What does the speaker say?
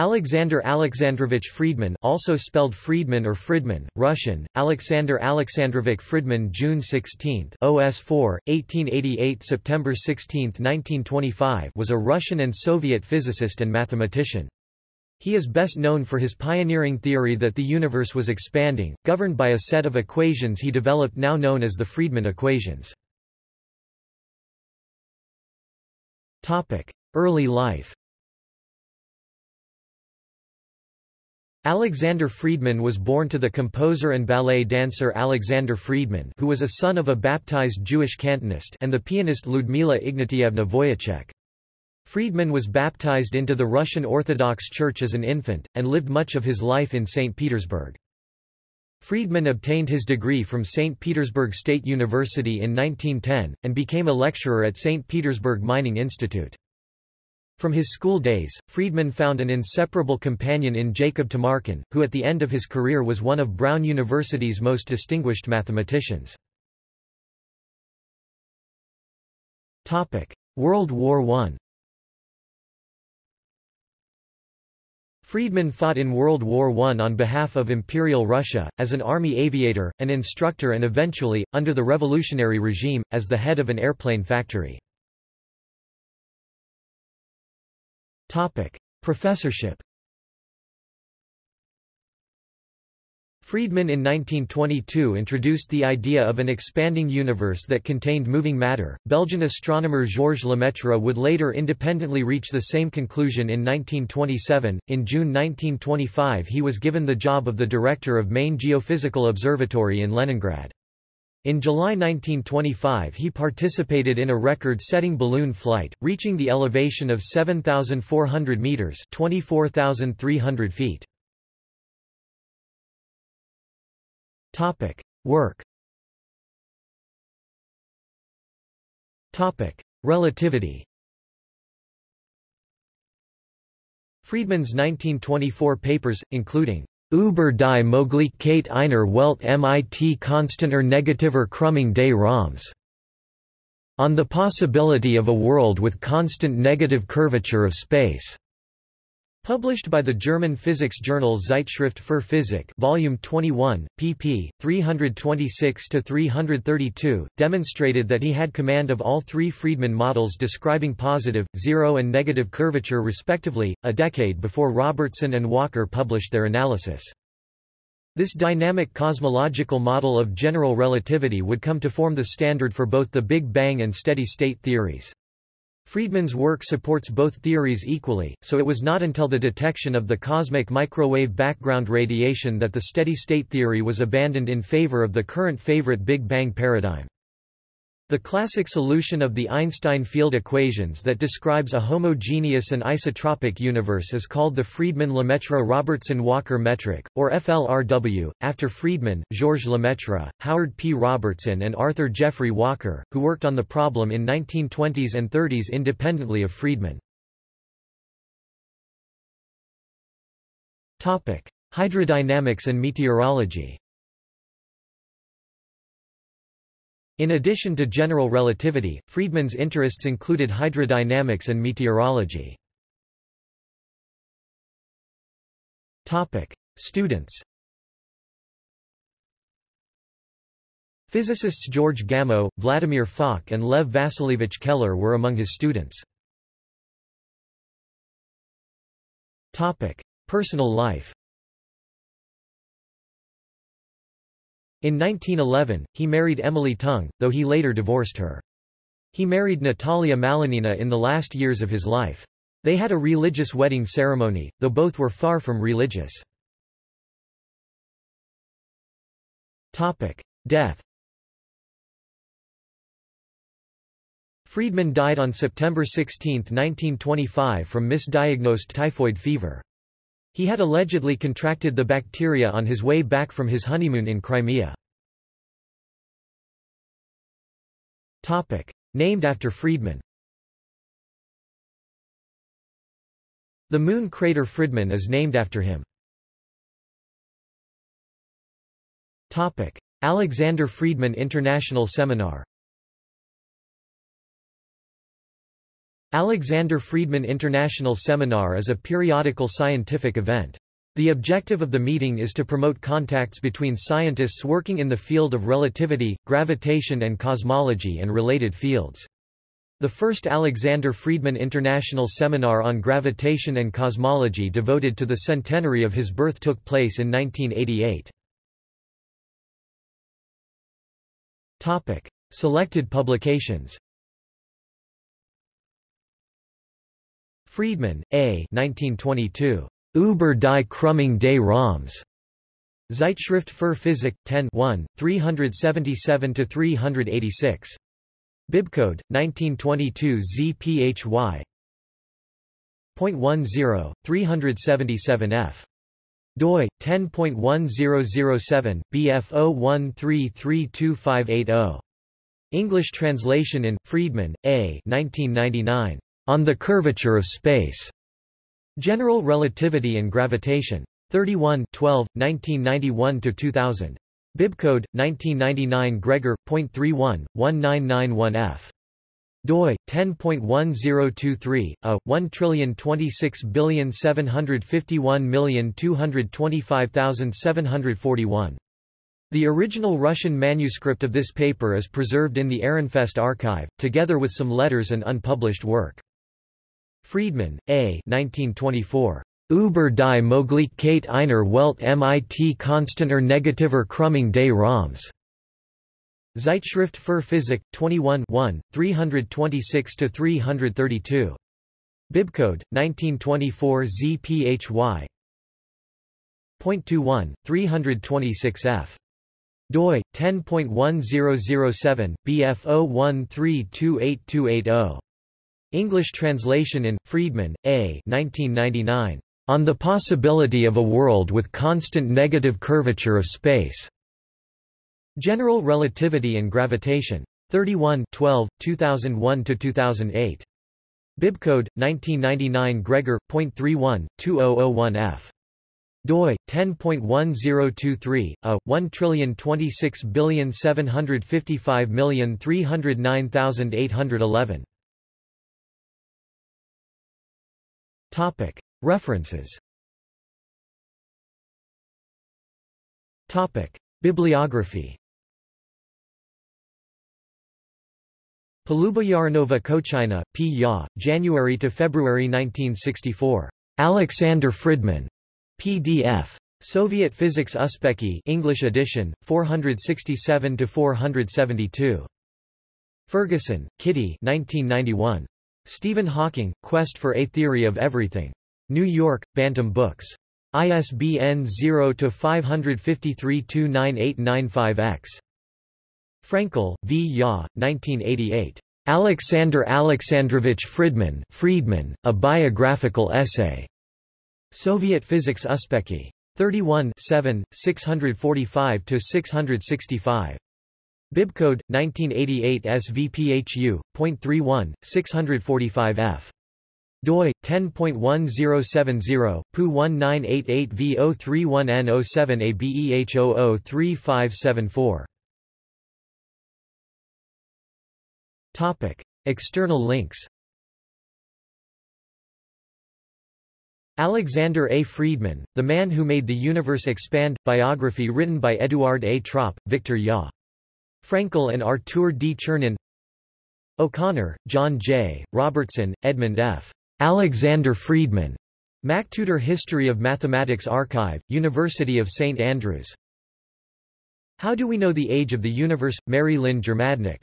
Alexander Alexandrovich Friedman also spelled Friedman or Friedman, Russian, Alexander Alexandrovich Friedman June 16 OS 4, 1888 September 16, 1925 was a Russian and Soviet physicist and mathematician. He is best known for his pioneering theory that the universe was expanding, governed by a set of equations he developed now known as the Friedmann equations. Early life Alexander Friedman was born to the composer and ballet dancer Alexander Friedman who was a son of a baptized Jewish cantonist and the pianist Ludmila Ignatievna Voyachek. Friedman was baptized into the Russian Orthodox Church as an infant, and lived much of his life in St. Petersburg. Friedman obtained his degree from St. Petersburg State University in 1910, and became a lecturer at St. Petersburg Mining Institute. From his school days, Friedman found an inseparable companion in Jacob Tamarkin, who at the end of his career was one of Brown University's most distinguished mathematicians. World War I Friedman fought in World War I on behalf of Imperial Russia, as an army aviator, an instructor and eventually, under the revolutionary regime, as the head of an airplane factory. Topic: Professorship. Friedman in 1922 introduced the idea of an expanding universe that contained moving matter. Belgian astronomer Georges Lemaitre would later independently reach the same conclusion in 1927. In June 1925, he was given the job of the director of Main Geophysical Observatory in Leningrad. In July 1925 he participated in a record-setting balloon flight, reaching the elevation of 7,400 metres 24,300 feet. Topic. Work Topic. Relativity Friedman's 1924 papers, including Über die Möglichkeit einer Welt mit konstanter negativer Krümmung des Raums. On the possibility of a world with constant negative curvature of space. Published by the German physics journal Zeitschrift für Physik, Volume 21, pp. 326–332, demonstrated that he had command of all three Friedmann models describing positive, zero and negative curvature respectively, a decade before Robertson and Walker published their analysis. This dynamic cosmological model of general relativity would come to form the standard for both the Big Bang and steady-state theories. Friedman's work supports both theories equally, so it was not until the detection of the cosmic microwave background radiation that the steady-state theory was abandoned in favor of the current favorite Big Bang paradigm. The classic solution of the Einstein field equations that describes a homogeneous and isotropic universe is called the Friedmann-Lemaitre-Robertson-Walker metric, or FLRW, after Friedman, Georges Lemaitre, Howard P. Robertson and Arthur Geoffrey Walker, who worked on the problem in 1920s and 30s independently of Friedman. Hydrodynamics and meteorology In addition to general relativity, Friedman's interests included hydrodynamics and meteorology. Topic: Students Physicists George Gamow, Vladimir Fock and Lev Vasilievich Keller were among his students. Topic: Personal life In 1911, he married Emily Tung, though he later divorced her. He married Natalia Malinina in the last years of his life. They had a religious wedding ceremony, though both were far from religious. Topic. Death Friedman died on September 16, 1925 from misdiagnosed typhoid fever. He had allegedly contracted the bacteria on his way back from his honeymoon in Crimea. Topic. Named after Friedman The moon crater Friedman is named after him. Topic. Alexander Friedman International Seminar Alexander Friedman International Seminar is a periodical scientific event. The objective of the meeting is to promote contacts between scientists working in the field of relativity, gravitation and cosmology and related fields. The first Alexander Friedman International Seminar on Gravitation and Cosmology devoted to the centenary of his birth took place in 1988. Topic: Selected publications. Friedmann, A. 1922. Über die Krümmung des Raums. Zeitschrift für Physik, 10 1, 377–386. Bibcode 1922 ZPHY. 0.10 377F doi 10.1007 BF01332580 English translation in Friedman A 1999 On the curvature of space. General Relativity and Gravitation. 31 12 1991 to 2000 Bibcode 1999 Gregor .31 1991F doi 10.1023 a 12675125741 The original Russian manuscript of this paper is preserved in the Ehrenfest archive together with some letters and unpublished work Friedmann A 1924 Über die Möglichkeit einer Welt mit konstanter negativer Krümmung des Raums. Zeitschrift für Physik, 21 326–332. Bibcode, 1924 ZPHY. 0.21, 326f. doi, 10.1007, BF01328280. English translation in, Friedman, A. 1999. On the Possibility of a World with Constant Negative Curvature of Space. General Relativity and Gravitation. 31 12, 2001–2008. Bibcode, 1999 Gregor, .31, 2001f. doi, 10.1023, a, 1,026,755,309,811. Topic. References Topic. Bibliography Polubarinova Kochina, P. Ya, January to February 1964. Alexander Friedmann. PDF. Soviet Physics Uspekhi English edition, 467–472. Ferguson, Kitty 1991. Stephen Hawking, Quest for a Theory of Everything. New York, Bantam Books. ISBN 0-553-29895-X. Frankel, V. Ya, 1988. Alexander Alexandrovich Friedman, Friedman, A Biographical Essay. Soviet Physics Uspekhi. 31 7, 645–665. Bibcode, 1988 SVPHU, .31, 645F doi 10.1070 pu 1988 v031n07 abeh003574 topic external links Alexander A. Friedman, The Man Who Made the Universe Expand, biography written by Eduard A. Tropp, Victor Ya. Frankel and Artur D. Chernin O'Connor, John J., Robertson, Edmund F. Alexander Friedmann, MacTutor History of Mathematics Archive, University of St Andrews. How Do We Know the Age of the Universe? Mary Lynn Germadnik